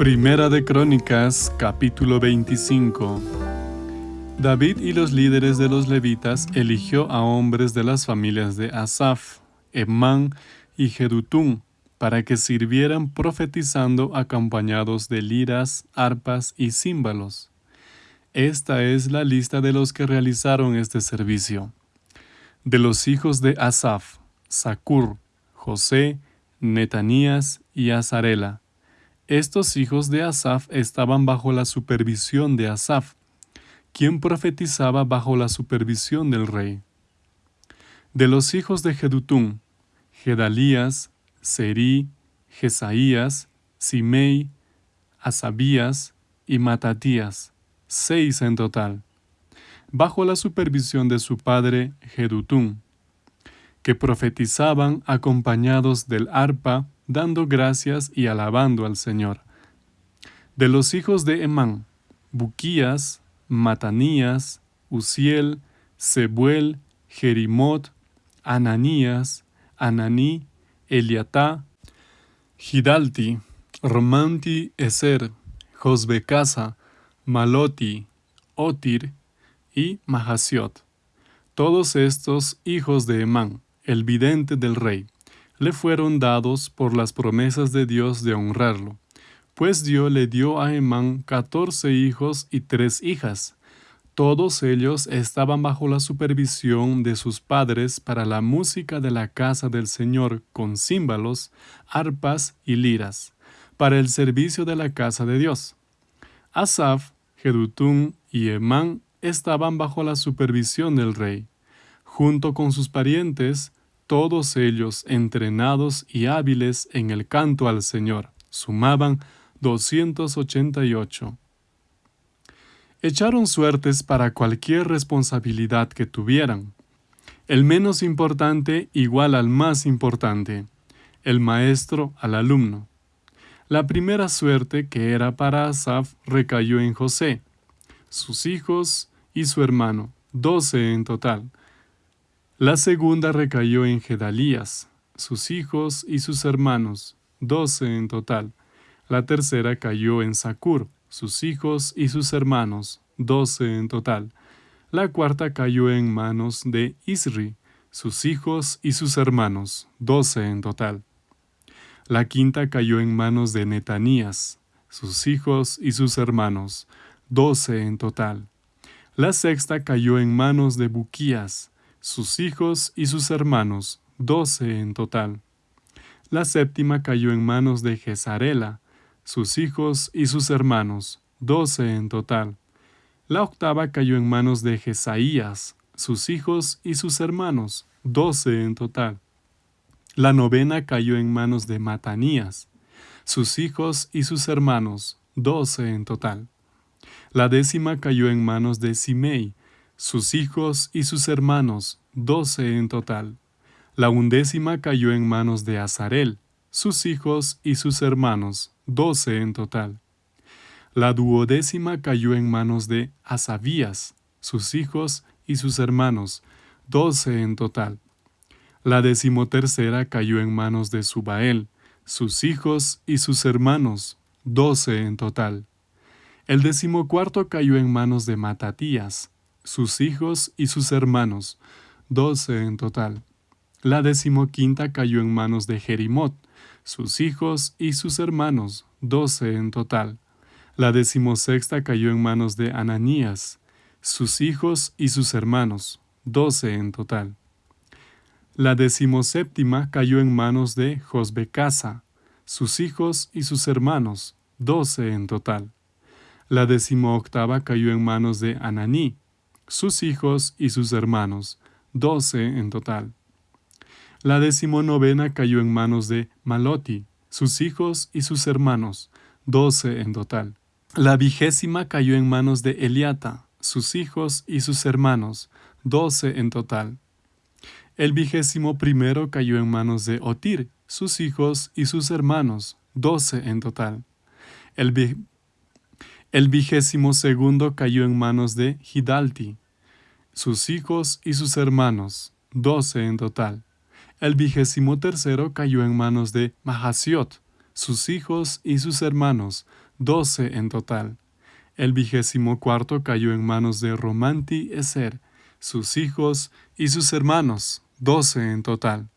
Primera de Crónicas, capítulo 25. David y los líderes de los levitas eligió a hombres de las familias de Asaf, Emán y Jedutún, para que sirvieran profetizando acompañados de liras, arpas y címbalos. Esta es la lista de los que realizaron este servicio. De los hijos de Asaf, Sacur, José, Netanías y Azarela estos hijos de Asaf estaban bajo la supervisión de Asaf, quien profetizaba bajo la supervisión del rey. De los hijos de Jedutún, Gedalías, Seri, Jesaías, Simei, Asabías y Matatías, seis en total, bajo la supervisión de su padre Jedutún, que profetizaban acompañados del arpa dando gracias y alabando al Señor. De los hijos de Emán, Buquías, Matanías, Uziel, Sebuel, Jerimot, Ananías, Ananí, Eliatá, Gidalti, Romanti Eser, Josbecasa, Maloti, Otir y Mahasiot. Todos estos hijos de Emán, el vidente del rey le fueron dados por las promesas de Dios de honrarlo, pues Dios le dio a Emán catorce hijos y tres hijas. Todos ellos estaban bajo la supervisión de sus padres para la música de la casa del Señor con címbalos, arpas y liras, para el servicio de la casa de Dios. Asaf, Jedutún y Emán estaban bajo la supervisión del rey. Junto con sus parientes, todos ellos entrenados y hábiles en el canto al Señor. Sumaban 288. Echaron suertes para cualquier responsabilidad que tuvieran. El menos importante igual al más importante, el maestro al alumno. La primera suerte que era para Asaf recayó en José, sus hijos y su hermano, doce en total, la segunda recayó en Gedalías, sus hijos y sus hermanos, doce en total. La tercera cayó en Sacur, sus hijos y sus hermanos, doce en total. La cuarta cayó en manos de Isri, sus hijos y sus hermanos, doce en total. La quinta cayó en manos de Netanías, sus hijos y sus hermanos, doce en total. La sexta cayó en manos de Buquías, sus hijos y sus hermanos, doce en total. La séptima cayó en manos de Jezarela, sus hijos y sus hermanos, doce en total. La octava cayó en manos de Jesaías, sus hijos y sus hermanos, doce en total. La novena cayó en manos de Matanías, sus hijos y sus hermanos, doce en total. La décima cayó en manos de Simei, sus hijos y sus hermanos, doce en total. La undécima cayó en manos de Azarel, sus hijos y sus hermanos, doce en total. La duodécima cayó en manos de Asabías, sus hijos y sus hermanos, doce en total. La decimotercera cayó en manos de Subael, sus hijos y sus hermanos, doce en total. El decimocuarto cayó en manos de Matatías, sus hijos y sus hermanos, doce en total. La decimoquinta cayó en manos de Jerimot, sus hijos y sus hermanos, doce en total. La decimosexta cayó en manos de Ananías, sus hijos y sus hermanos, doce en total. La decimoséptima cayó en manos de Josbecasa, sus hijos y sus hermanos, doce en total. La decimoctava cayó en manos de Ananí, sus hijos y sus hermanos, doce en total. La decimonovena cayó en manos de Maloti, sus hijos y sus hermanos, doce en total. La vigésima cayó en manos de Eliata, sus hijos y sus hermanos, doce en total. El vigésimo primero cayó en manos de Otir, sus hijos y sus hermanos, doce en total. El, el vigésimo segundo cayó en manos de Hidalti, sus hijos y sus hermanos, doce en total. El vigésimo tercero cayó en manos de Mahasiot, sus hijos y sus hermanos, doce en total. El vigésimo cuarto cayó en manos de Romanti Eser, sus hijos y sus hermanos, doce en total.